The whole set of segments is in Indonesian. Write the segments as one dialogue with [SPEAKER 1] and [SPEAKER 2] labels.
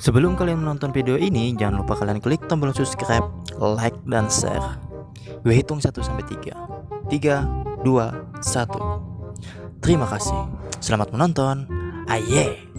[SPEAKER 1] Sebelum kalian menonton video ini, jangan lupa kalian klik tombol subscribe, like, dan share. Gue hitung 1 sampai 3. 3, 2, 1. Terima kasih. Selamat menonton. Aye.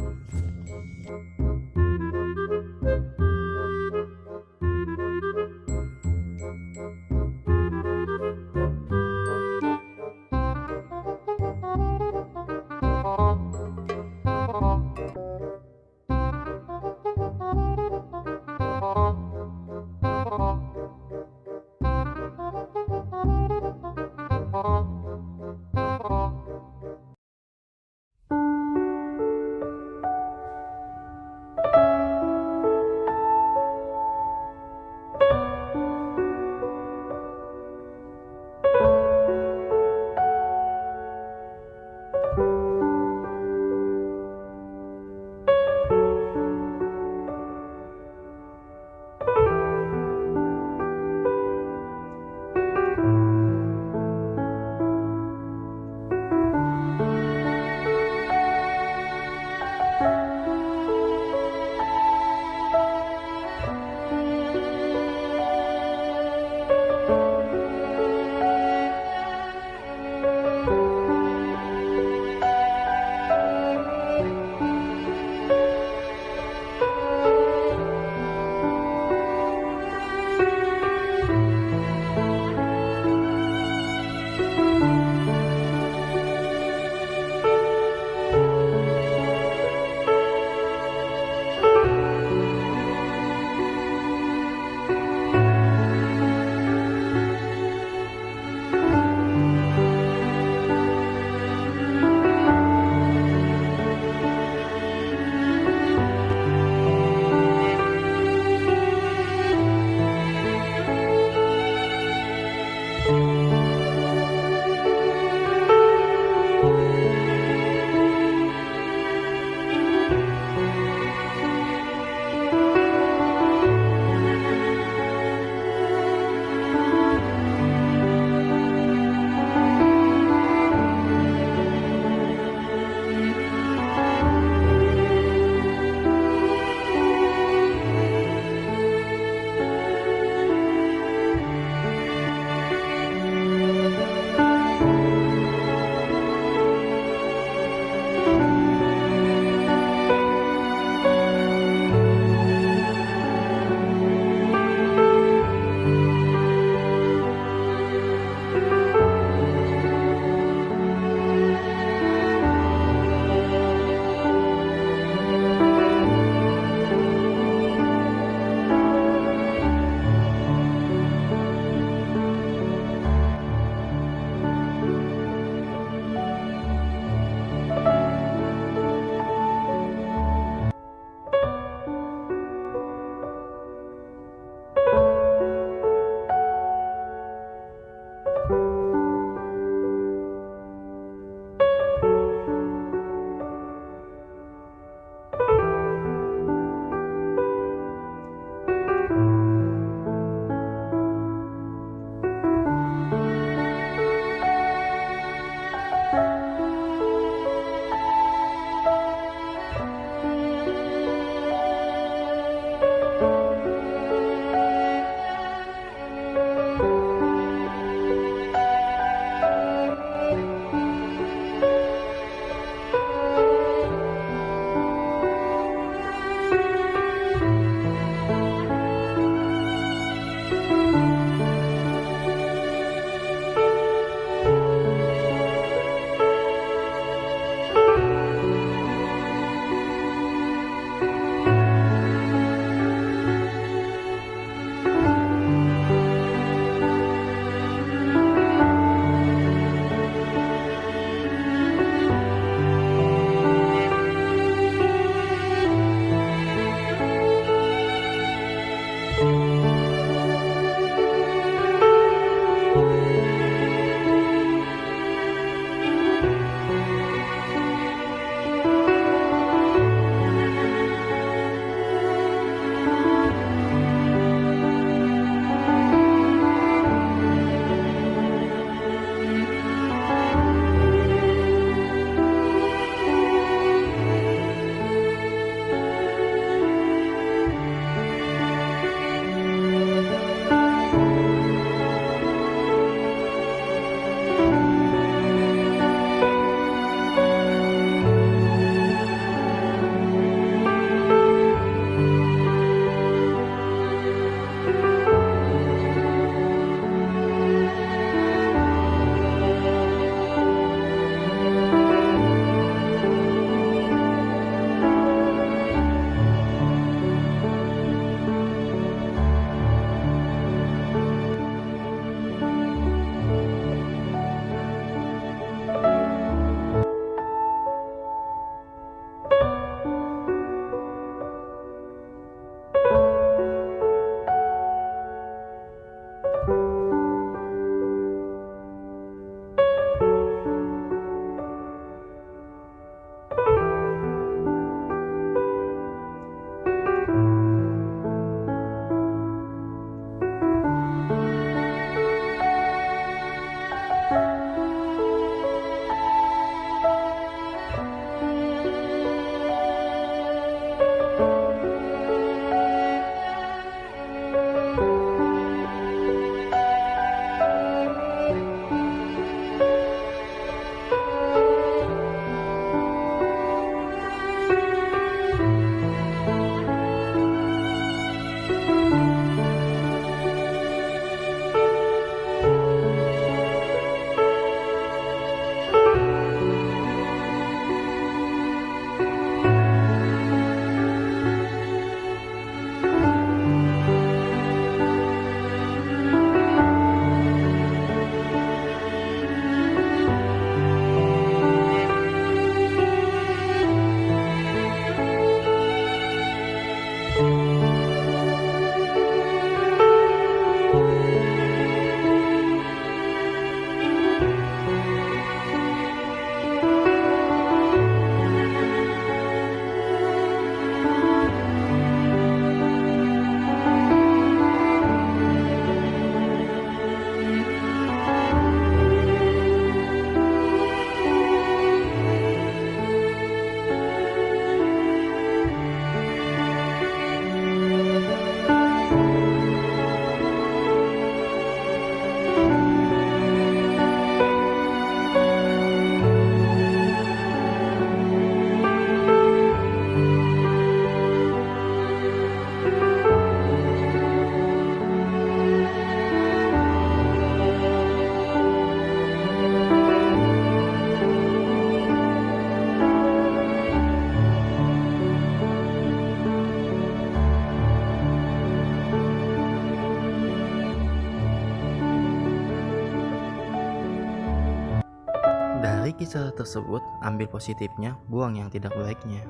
[SPEAKER 1] Kisah tersebut, ambil positifnya, buang yang tidak baiknya.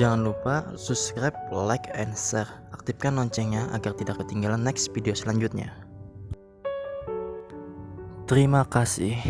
[SPEAKER 1] Jangan lupa subscribe, like, and share. Aktifkan loncengnya agar tidak ketinggalan next video selanjutnya. Terima kasih.